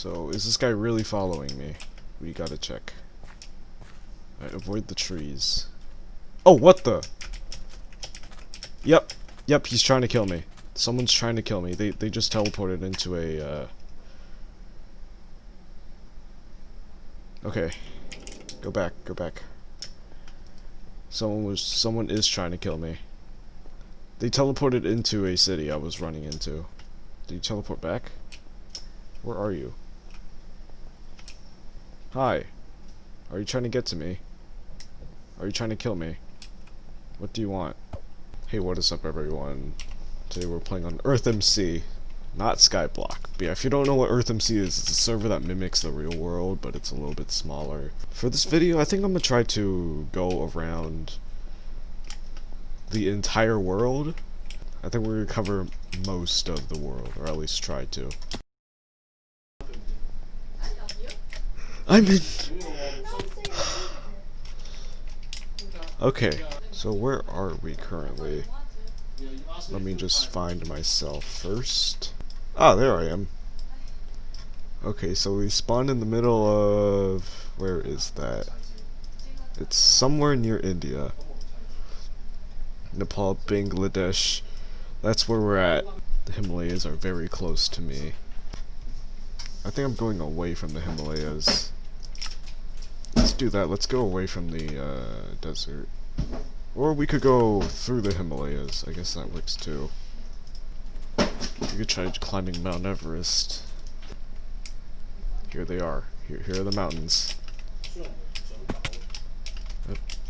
So, is this guy really following me? We gotta check. Avoid the trees. Oh, what the? Yep. Yep, he's trying to kill me. Someone's trying to kill me. They, they just teleported into a, uh... Okay. Go back, go back. Someone was, someone is trying to kill me. They teleported into a city I was running into. Did you teleport back? Where are you? Hi. Are you trying to get to me? Are you trying to kill me? What do you want? Hey, what is up everyone? Today we're playing on EarthMC, not Skyblock. But yeah, if you don't know what EarthMC is, it's a server that mimics the real world, but it's a little bit smaller. For this video, I think I'm gonna try to go around the entire world. I think we're gonna cover most of the world, or at least try to. I'm in. okay, so where are we currently? Let me just find myself first. Ah, there I am. Okay, so we spawned in the middle of... Where is that? It's somewhere near India. Nepal, Bangladesh. That's where we're at. The Himalayas are very close to me. I think I'm going away from the Himalayas. Let's do that. Let's go away from the uh, desert. Or we could go through the Himalayas. I guess that works too. We could try climbing Mount Everest. Here they are. Here, here are the mountains.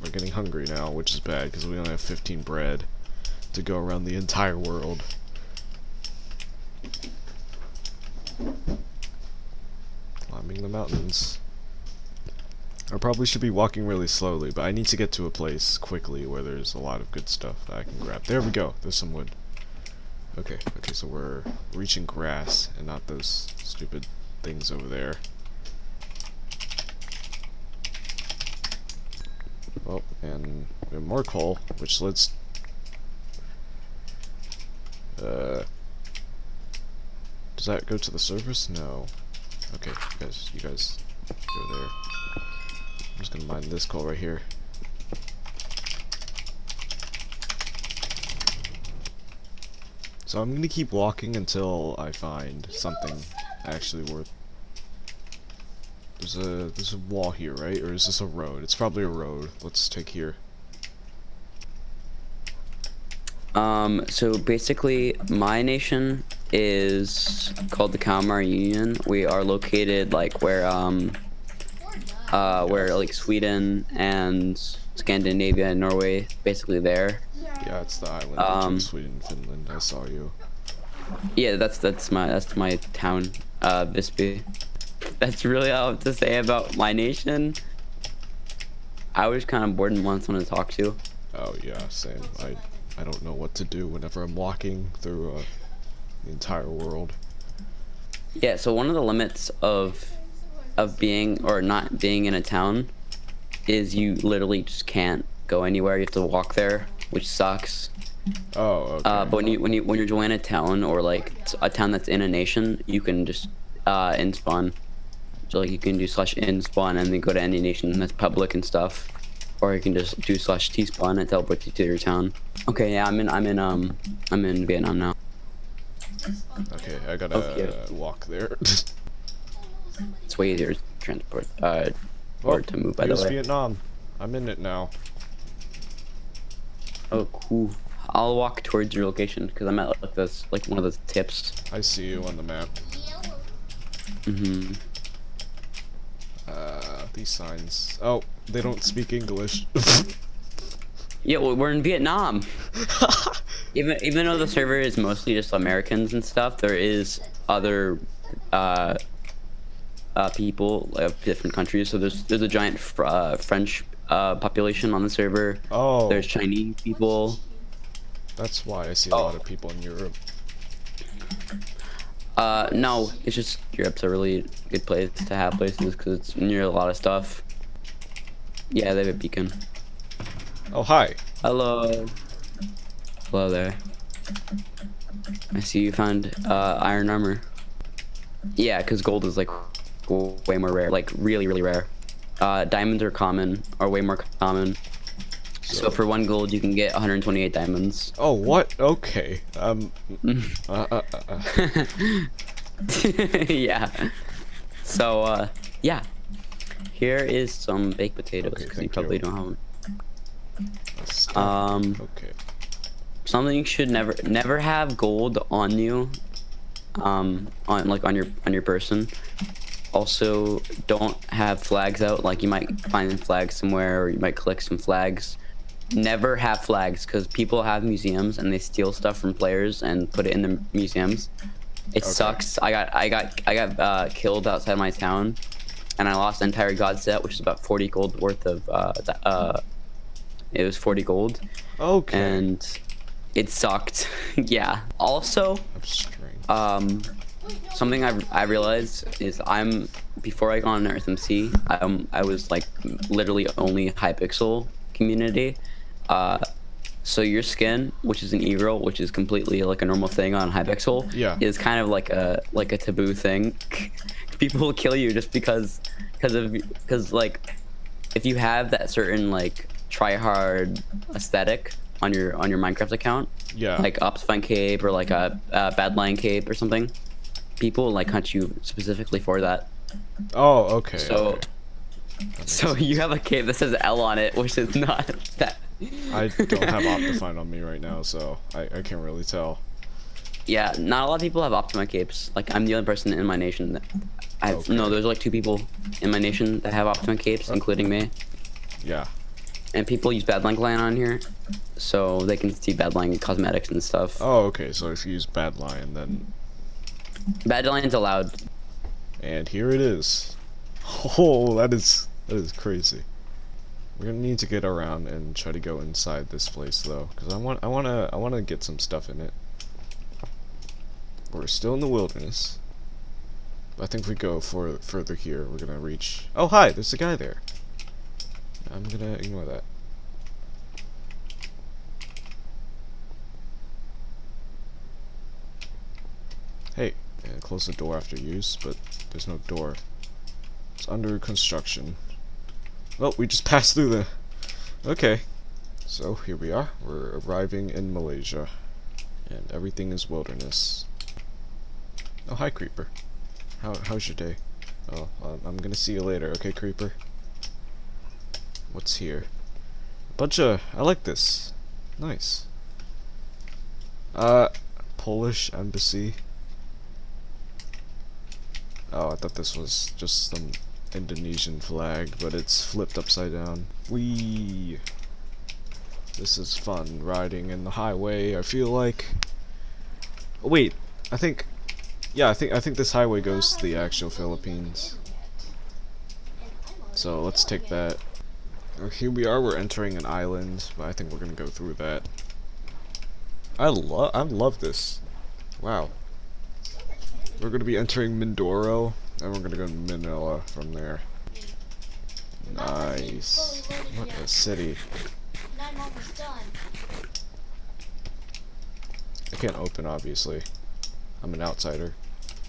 we're getting hungry now, which is bad because we only have 15 bread to go around the entire world. Climbing the mountains. I probably should be walking really slowly, but I need to get to a place quickly where there's a lot of good stuff that I can grab. There we go. There's some wood. Okay, okay, so we're reaching grass and not those stupid things over there. Oh, and we have more coal, which let's... Uh... Does that go to the surface? No. Okay, you guys, you guys go there. I'm just gonna mine this coal right here. So I'm gonna keep walking until I find something actually worth. There's a there's a wall here, right? Or is this a road? It's probably a road. Let's take here. Um, so basically, my nation is called the Kalmar Union. We are located like where um uh, where like Sweden and Scandinavia and Norway basically there. Yeah, it's the island um, Sweden, and Finland. I saw you. Yeah, that's that's my that's my town, uh, Visby. That's really all I have to say about my nation. I was kind of bored and want someone to talk to. Oh yeah, same. I I don't know what to do whenever I'm walking through uh, the entire world. Yeah, so one of the limits of of being or not being in a town is you literally just can't go anywhere. You have to walk there, which sucks. Oh. Okay. Uh, but when you when you when you're joining a town or like a town that's in a nation, you can just uh, in spawn. So like you can do slash in spawn and then go to any nation that's public and stuff, or you can just do slash t spawn and teleport you to your town. Okay, yeah, I'm in I'm in um I'm in Vietnam now. Okay, I gotta okay. walk there. It's way easier to transport, uh, or oh, to move, by the way. Vietnam. I'm in it now. Oh, cool. I'll walk towards your location, because I'm at, like, this, like, one of the tips. I see you on the map. Mm-hmm. Uh, these signs. Oh, they don't speak English. yeah, well, we're in Vietnam. even even though the server is mostly just Americans and stuff, there is other uh, uh, people of different countries. So there's there's a giant fr uh, French uh, population on the server. Oh. There's Chinese people. That's why I see a oh. lot of people in Europe. Uh, no, it's just Europe's a really good place to have places because it's near a lot of stuff. Yeah, they have a beacon. Oh, hi. Hello. Hello there. I see you found uh, iron armor. Yeah, because gold is like way more rare, like really, really rare. Uh, diamonds are common, are way more common. So, for one gold, you can get 128 diamonds. Oh, what? Okay. Um. uh, uh, uh, uh. yeah. So, uh, yeah. Here is some baked potatoes Okay, because you probably you. don't have them. Um, okay. something you should never never have gold on you um on like on your on your person also don't have flags out like you might find flags somewhere or you might collect some flags never have flags because people have museums and they steal stuff from players and put it in the museums it Okay. sucks i got i got i got uh, killed outside my town and i lost the entire god set which is about 40 gold worth of uh, uh it was 40 gold Okay. and it sucked. yeah. Also, um, something I, I realized is I'm before I got on EarthMC, um, I was like literally only Hypixel community. Uh, so your skin, which is an e-girl, which is completely like a normal thing on Hypixel, Yeah. is kind of like a like a taboo thing. People will kill you just because because of because like if you have that certain like try hard aesthetic on your on your Minecraft account, yeah. like Fun Cape or like a, a Badlion Cape or something, people like hunt you specifically for that. oh, okay. So, okay. So sense. you have a cape that says L on it, which is not that. I don't have Optifine on me right now, so I, I can't really tell. Yeah, not a lot of people have Optima capes. Like I'm the only person in my nation that. I Okay. no, there's like two people in my nation that have Optima capes, uh, including me. Yeah. And people use Badlion Client on here, so they can see Badlion cosmetics and stuff. Oh, okay. So if you use Badlion, then Badlion's allowed. and here it is. Oh, that is that is crazy. We're gonna need to get around and try to go inside this place though, because I want I wanna I wanna get some stuff in it. We're still in the wilderness. I think if we go for further here, we're gonna reach. Oh hi, there's a guy there. I'm gonna ignore that. Hey, and close the door after use, but there's no door. It's under construction. Well, we just passed through the. Okay. So here we are. We're arriving in Malaysia. And everything is wilderness. Oh, hi, Creeper. How, how's your day? Oh, um, I'm gonna see you later, okay, Creeper? What's here? A bunch of. I like this. Nice. Uh, Polish embassy. Oh, I thought this was just some Indonesian flag, but it's flipped upside down. Wee. This is fun riding in the highway. I feel like. Wait, I think. Yeah, I think I think this highway goes to the actual Philippines. So let's take that. Here we are. We're entering an island, but I think we're gonna go through that. I love. I love this. Wow. We're gonna be entering Mindoro, and we're gonna go to Manila from there. Nice. What a city. I can't open, obviously. I'm an outsider.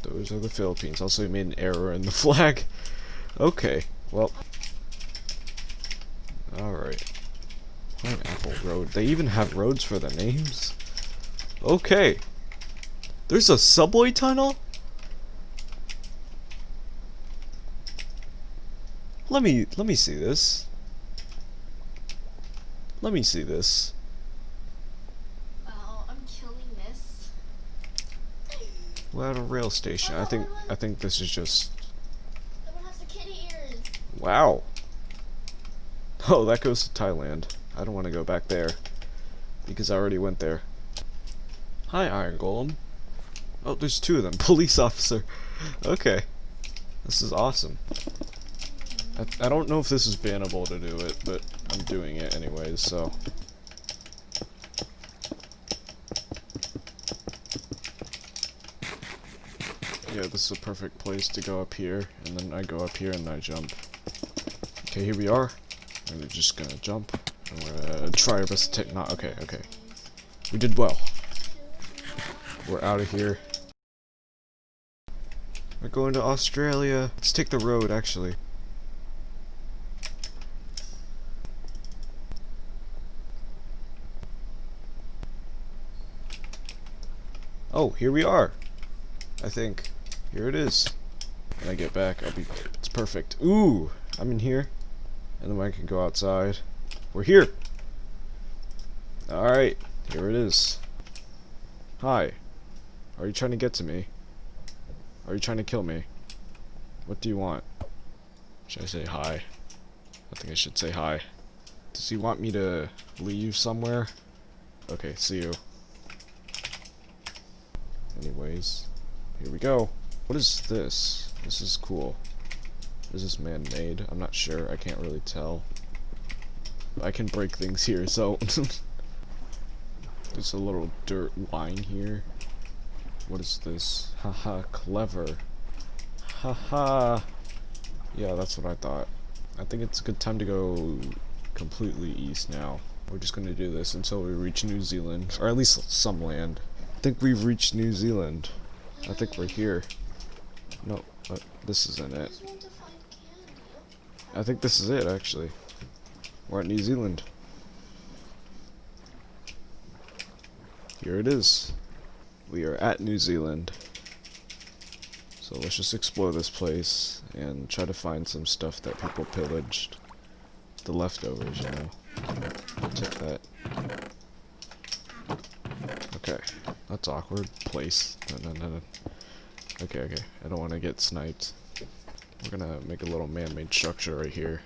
Those are the Philippines. Also, made an error in the flag. Okay, well. Alright. Pineapple Road. They even have roads for the names? Okay. There's a subway tunnel? Let me, let me see this. Let me see this. Well, I'm killing this. We're at a rail station. I think, I think this is just has the kitty ears. Wow. Oh, that goes to Thailand. I don't want to go back there. Because I already went there. Hi, Iron Golem. Oh, there's two of them. Police officer. Okay. This is awesome. I, don't know if this is bannable to do it, but I'm doing it anyways, so. Yeah, this is a perfect place to go up here, and then I go up here and I jump. Okay, here we are. We're just gonna jump. And we're gonna try our best to take not okay, okay. We did well. We're out of here. We're going to Australia. Let's take the road, actually. Oh, here we are. I think. Here it is. When I get back, I'll be. It's perfect. Ooh, I'm in here. And then I can go outside. We're here. Alright, here it is. Hi. Are you trying to get to me? Are you trying to kill me? What do you want? Should I say hi? I think I should say hi. Does he want me to leave somewhere? Okay, see you. Anyways, here we go. What is this? This is cool. Is this man-made? I'm not sure. I can't really tell. I can break things here, so... There's a little dirt line here. What is this? Haha, clever. Haha. Yeah, that's what I thought. I think it's a good time to go completely east now. We're just gonna do this until we reach New Zealand, or at least some land. I think we've reached New Zealand. I think we're here. No, but this isn't it. I think this is it, actually. We're at New Zealand. Here it is. We are at New Zealand. So let's just explore this place and try to find some stuff that people pillaged. The leftovers, you know. Take that. Okay. That's awkward. Place. No, no, no, no. Okay, okay. I don't want to get sniped. We're gonna make a little man-made structure right here.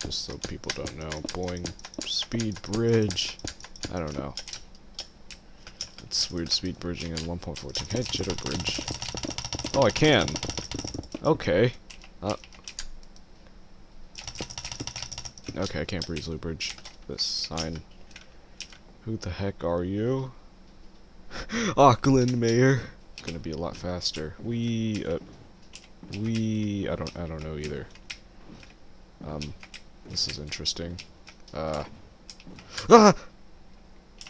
Just so people don't know. Boing. Speed bridge. I don't know. It's weird speed bridging in 1.14. Hey, jitter bridge. Oh, I can. Okay. Uh. Okay, I can't breezily bridge this sign. Who the heck are you? Auckland Mayor. Gonna be a lot faster. We, uh, we, I don't, I don't know either. Um, this is interesting. Uh, ah!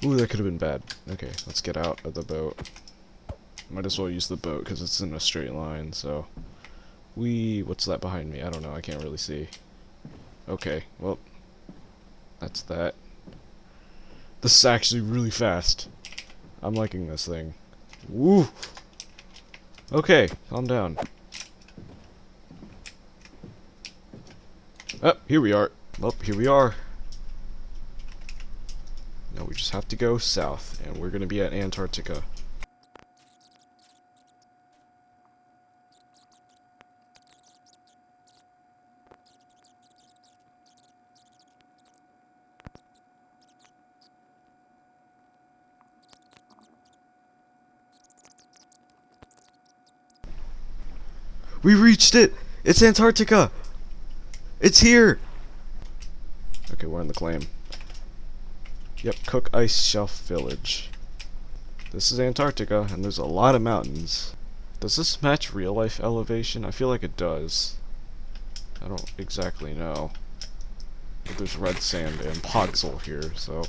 Ooh, that could have been bad. Okay, let's get out of the boat. Might as well use the boat because it's in a straight line, so. We, what's that behind me? I don't know, I can't really see. Okay, well, that's that. This is actually really fast. I'm liking this thing. Woo! Okay, calm down. Oh, here we are. Well, here we are. Now we just have to go south, and we're gonna be at Antarctica. We reached it! It's Antarctica! It's here! Okay, we're in the claim. Yep, Cook Ice Shelf Village. This is Antarctica, and there's a lot of mountains. Does this match real life elevation? I feel like it does. I don't exactly know. But there's red sand and Podzol here, so